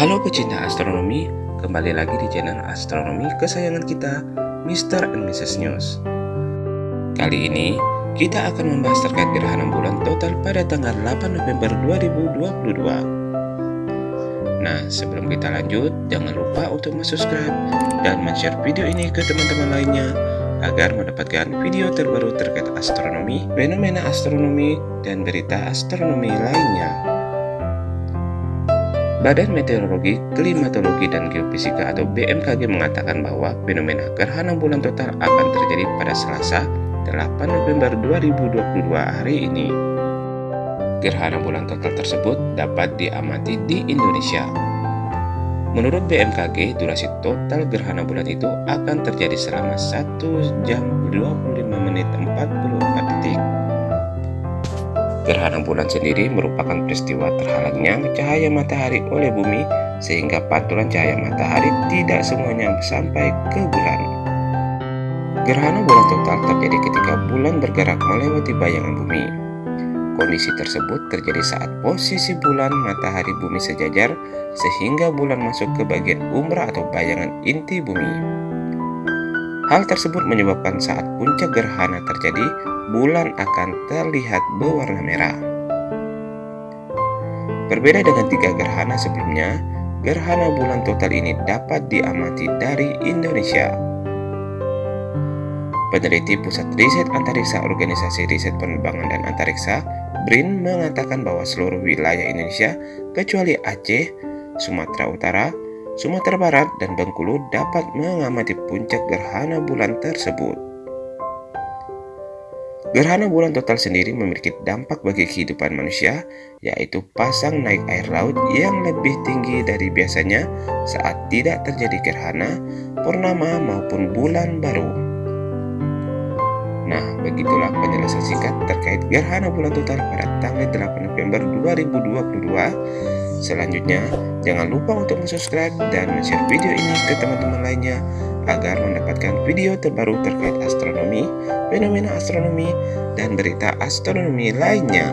Halo pecinta astronomi, kembali lagi di channel astronomi kesayangan kita, Mr. and Mrs. News. Kali ini, kita akan membahas terkait gerhana bulan total pada tanggal 8 November 2022. Nah, sebelum kita lanjut, jangan lupa untuk subscribe dan share video ini ke teman-teman lainnya agar mendapatkan video terbaru terkait astronomi, fenomena astronomi, dan berita astronomi lainnya. Badan Meteorologi, Klimatologi, dan Geofisika atau BMKG mengatakan bahwa fenomena gerhana bulan total akan terjadi pada Selasa 8 November 2022 hari ini. Gerhana bulan total tersebut dapat diamati di Indonesia. Menurut BMKG, durasi total gerhana bulan itu akan terjadi selama 1 jam 25 menit 44 detik. Gerhana bulan sendiri merupakan peristiwa terhalangnya cahaya matahari oleh bumi sehingga pantulan cahaya matahari tidak semuanya sampai ke bulan. Gerhana bulan total terjadi ketika bulan bergerak melewati bayangan bumi. Kondisi tersebut terjadi saat posisi bulan matahari bumi sejajar sehingga bulan masuk ke bagian umbra atau bayangan inti bumi. Hal tersebut menyebabkan saat puncak gerhana terjadi, bulan akan terlihat berwarna merah. Berbeda dengan tiga gerhana sebelumnya, gerhana bulan total ini dapat diamati dari Indonesia. Peneliti Pusat Riset Antariksa Organisasi Riset Penerbangan dan Antariksa BRIN mengatakan bahwa seluruh wilayah Indonesia kecuali Aceh, Sumatera Utara, Sumatera Barat, dan Bengkulu dapat mengamati puncak gerhana bulan tersebut. Gerhana bulan total sendiri memiliki dampak bagi kehidupan manusia, yaitu pasang naik air laut yang lebih tinggi dari biasanya saat tidak terjadi gerhana, purnama maupun bulan baru. Nah, begitulah penjelasan singkat terkait gerhana bulan total pada tanggal 8 November 2022. Selanjutnya, jangan lupa untuk subscribe dan share video ini ke teman-teman lainnya agar mendapatkan video terbaru terkait astronomi, fenomena astronomi, dan berita astronomi lainnya.